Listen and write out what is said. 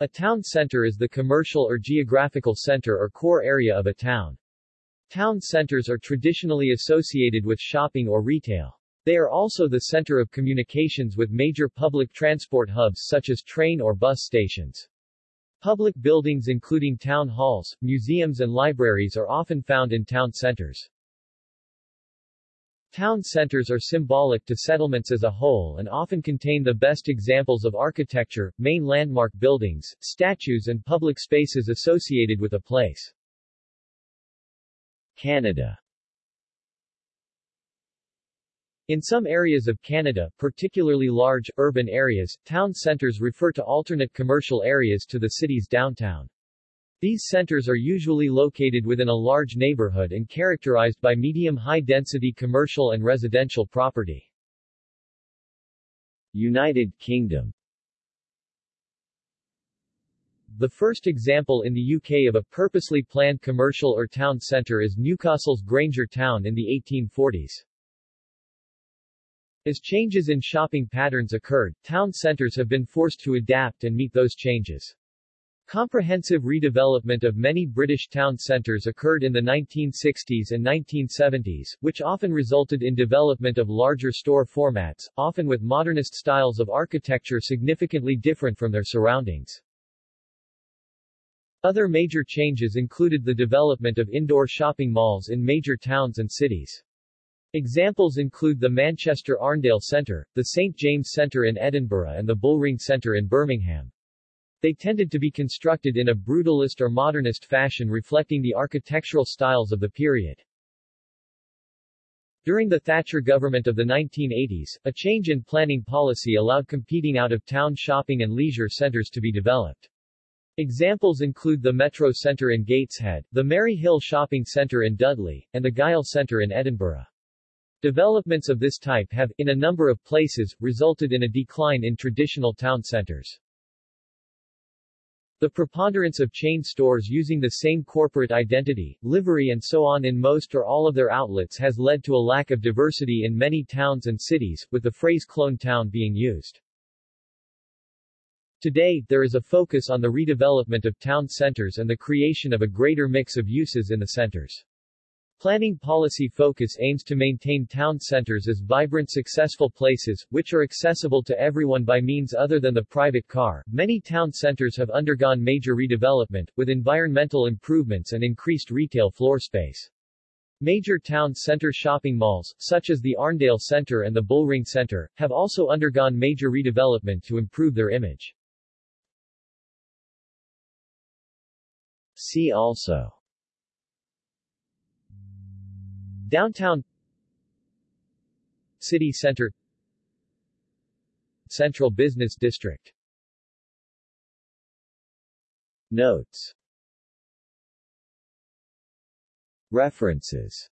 A town center is the commercial or geographical center or core area of a town. Town centers are traditionally associated with shopping or retail. They are also the center of communications with major public transport hubs such as train or bus stations. Public buildings including town halls, museums and libraries are often found in town centers. Town centers are symbolic to settlements as a whole and often contain the best examples of architecture, main landmark buildings, statues and public spaces associated with a place. Canada in some areas of Canada, particularly large, urban areas, town centres refer to alternate commercial areas to the city's downtown. These centers are usually located within a large neighborhood and characterized by medium-high density commercial and residential property. United Kingdom The first example in the UK of a purposely planned commercial or town centre is Newcastle's Grainger Town in the 1840s. As changes in shopping patterns occurred, town centers have been forced to adapt and meet those changes. Comprehensive redevelopment of many British town centres occurred in the 1960s and 1970s, which often resulted in development of larger store formats, often with modernist styles of architecture significantly different from their surroundings. Other major changes included the development of indoor shopping malls in major towns and cities. Examples include the Manchester Arndale Centre, the St James Centre in Edinburgh and the Bullring Centre in Birmingham. They tended to be constructed in a brutalist or modernist fashion reflecting the architectural styles of the period. During the Thatcher government of the 1980s, a change in planning policy allowed competing out-of-town shopping and leisure centres to be developed. Examples include the Metro Centre in Gateshead, the Merry Hill Shopping Centre in Dudley, and the Gyle Centre in Edinburgh. Developments of this type have, in a number of places, resulted in a decline in traditional town centers. The preponderance of chain stores using the same corporate identity, livery and so on in most or all of their outlets has led to a lack of diversity in many towns and cities, with the phrase clone town being used. Today, there is a focus on the redevelopment of town centers and the creation of a greater mix of uses in the centers. Planning policy focus aims to maintain town centers as vibrant successful places, which are accessible to everyone by means other than the private car. Many town centers have undergone major redevelopment, with environmental improvements and increased retail floor space. Major town center shopping malls, such as the Arndale Center and the Bullring Center, have also undergone major redevelopment to improve their image. See also Downtown City Center Central Business District. Notes. References